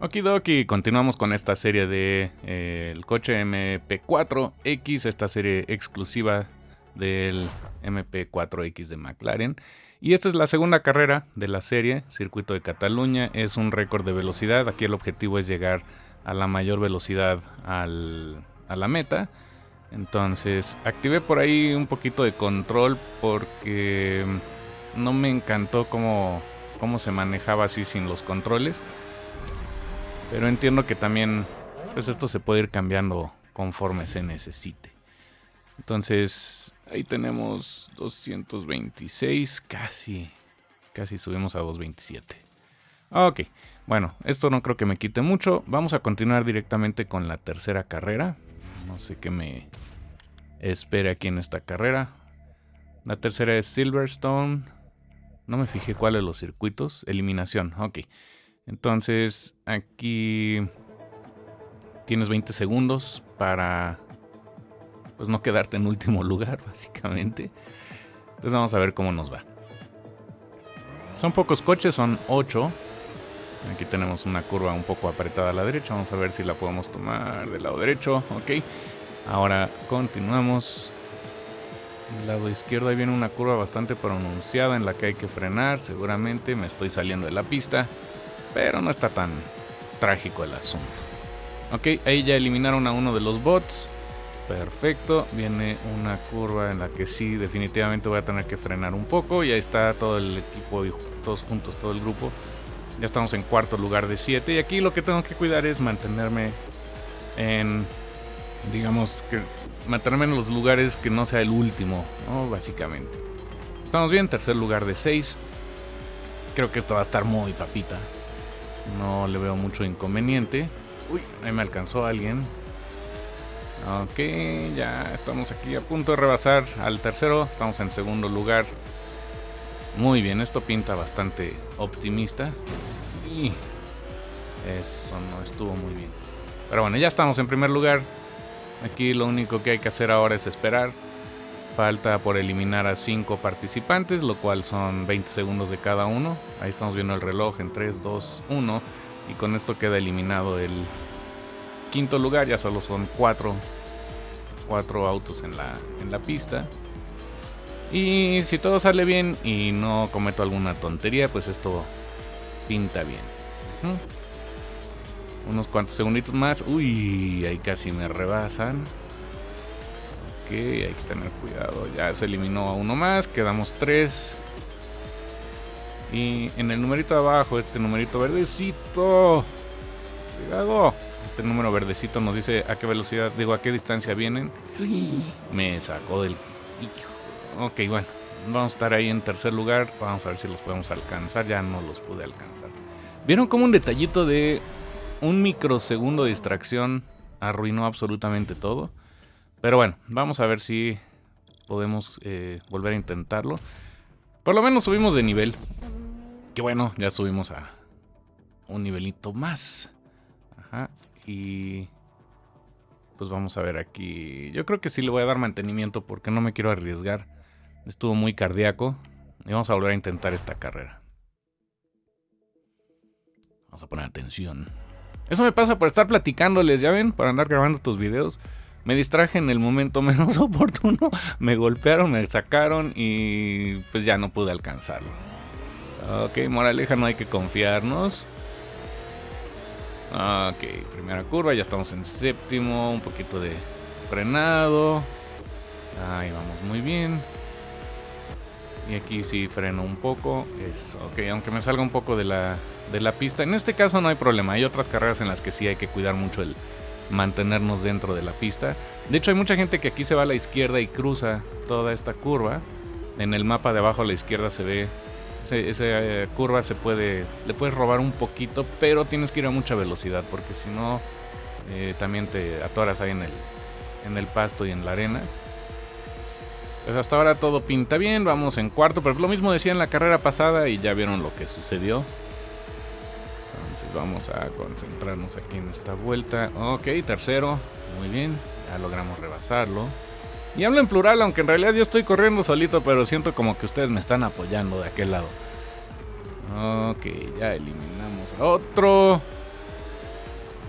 Okidoki, continuamos con esta serie de eh, el coche MP4X, esta serie exclusiva del MP4X de McLaren. Y esta es la segunda carrera de la serie, Circuito de Cataluña. Es un récord de velocidad. Aquí el objetivo es llegar a la mayor velocidad a la meta. Entonces, activé por ahí un poquito de control porque no me encantó cómo, cómo se manejaba así sin los controles. Pero entiendo que también pues esto se puede ir cambiando conforme se necesite. Entonces, ahí tenemos 226, casi, casi subimos a 227. Ok, bueno, esto no creo que me quite mucho. Vamos a continuar directamente con la tercera carrera. No sé qué me espere aquí en esta carrera. La tercera es Silverstone. No me fijé cuál de los circuitos. Eliminación, ok. Entonces aquí tienes 20 segundos para pues no quedarte en último lugar, básicamente. Entonces vamos a ver cómo nos va. Son pocos coches, son 8. Aquí tenemos una curva un poco apretada a la derecha. Vamos a ver si la podemos tomar del lado derecho. Ok. Ahora continuamos. Del lado izquierdo ahí viene una curva bastante pronunciada en la que hay que frenar. Seguramente me estoy saliendo de la pista. Pero no está tan trágico el asunto. Ok, ahí ya eliminaron a uno de los bots. Perfecto, viene una curva en la que sí, definitivamente voy a tener que frenar un poco. Y ahí está todo el equipo y todos juntos, todo el grupo. Ya estamos en cuarto lugar de 7. Y aquí lo que tengo que cuidar es mantenerme en, digamos, que mantenerme en los lugares que no sea el último. Básicamente. Estamos bien, tercer lugar de 6. Creo que esto va a estar muy papita. No le veo mucho inconveniente. Uy, ahí me alcanzó alguien. Ok, ya estamos aquí a punto de rebasar al tercero. Estamos en segundo lugar. Muy bien, esto pinta bastante optimista. Y eso no estuvo muy bien. Pero bueno, ya estamos en primer lugar. Aquí lo único que hay que hacer ahora es esperar. Falta por eliminar a 5 participantes, lo cual son 20 segundos de cada uno. Ahí estamos viendo el reloj en 3, 2, 1. Y con esto queda eliminado el quinto lugar. Ya solo son 4 cuatro, autos en la, en la pista. Y si todo sale bien y no cometo alguna tontería, pues esto pinta bien. Unos cuantos segunditos más. Uy, ahí casi me rebasan hay que tener cuidado. Ya se eliminó a uno más, quedamos tres. Y en el numerito de abajo, este numerito verdecito. Cuidado. Este número verdecito nos dice a qué velocidad, digo, a qué distancia vienen. Me sacó del... Ok, bueno. Vamos a estar ahí en tercer lugar. Vamos a ver si los podemos alcanzar. Ya no los pude alcanzar. ¿Vieron como un detallito de un microsegundo de distracción arruinó absolutamente todo? Pero bueno, vamos a ver si podemos eh, volver a intentarlo. Por lo menos subimos de nivel. Que bueno, ya subimos a un nivelito más. Ajá. Y pues vamos a ver aquí. Yo creo que sí le voy a dar mantenimiento porque no me quiero arriesgar. Estuvo muy cardíaco. Y vamos a volver a intentar esta carrera. Vamos a poner atención. Eso me pasa por estar platicándoles, ¿ya ven? Para andar grabando estos videos. Me distraje en el momento menos oportuno, me golpearon, me sacaron y pues ya no pude alcanzarlos. Ok, moraleja, no hay que confiarnos. Ok, primera curva, ya estamos en séptimo, un poquito de frenado. Ahí vamos muy bien. Y aquí sí freno un poco. Es ok, aunque me salga un poco de la, de la pista. En este caso no hay problema. Hay otras carreras en las que sí hay que cuidar mucho el, mantenernos dentro de la pista. De hecho, hay mucha gente que aquí se va a la izquierda y cruza toda esta curva. En el mapa de abajo a la izquierda se ve esa eh, curva se puede le puedes robar un poquito, pero tienes que ir a mucha velocidad porque si no eh, también te atoras ahí en el en el pasto y en la arena. Pues hasta ahora todo pinta bien, vamos en cuarto, pero lo mismo decía en la carrera pasada y ya vieron lo que sucedió vamos a concentrarnos aquí en esta vuelta. Ok, tercero. Muy bien. Ya logramos rebasarlo. Y hablo en plural, aunque en realidad yo estoy corriendo solito, pero siento como que ustedes me están apoyando de aquel lado. Ok, ya eliminamos otro.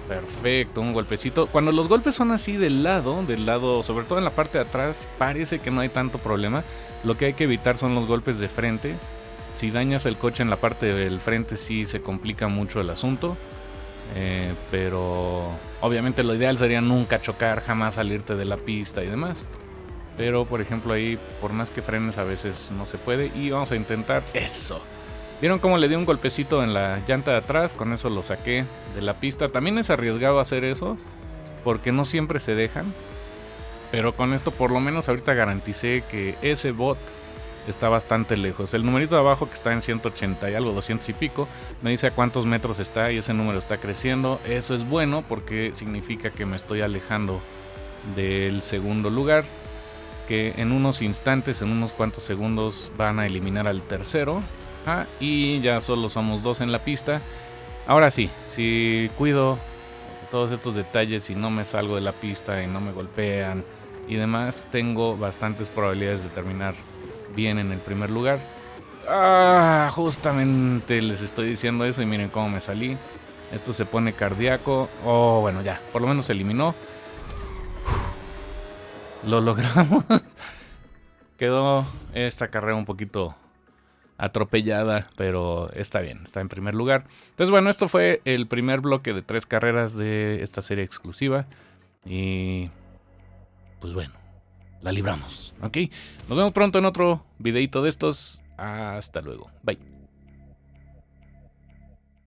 Perfecto, un golpecito. Cuando los golpes son así del lado, del lado, sobre todo en la parte de atrás, parece que no hay tanto problema. Lo que hay que evitar son los golpes de frente. Si dañas el coche en la parte del frente sí se complica mucho el asunto. Eh, pero obviamente lo ideal sería nunca chocar, jamás salirte de la pista y demás. Pero por ejemplo ahí, por más que frenes a veces no se puede. Y vamos a intentar eso. ¿Vieron cómo le di un golpecito en la llanta de atrás? Con eso lo saqué de la pista. También es arriesgado hacer eso, porque no siempre se dejan. Pero con esto por lo menos ahorita garanticé que ese bot está bastante lejos. El numerito de abajo que está en 180 y algo, 200 y pico, me dice a cuántos metros está y ese número está creciendo. Eso es bueno porque significa que me estoy alejando del segundo lugar. Que en unos instantes, en unos cuantos segundos, van a eliminar al tercero y ya solo somos dos en la pista. Ahora sí, si cuido todos estos detalles y no me salgo de la pista y no me golpean y demás, tengo bastantes probabilidades de terminar bien en el primer lugar. Ah, justamente les estoy diciendo eso y miren cómo me salí. Esto se pone cardíaco. Oh, bueno, ya, por lo menos se eliminó. Lo logramos. Quedó esta carrera un poquito atropellada, pero está bien, está en primer lugar. Entonces, bueno, esto fue el primer bloque de tres carreras de esta serie exclusiva. Y pues bueno, la libramos, ¿ok? Nos vemos pronto en otro videito de estos. Hasta luego. Bye.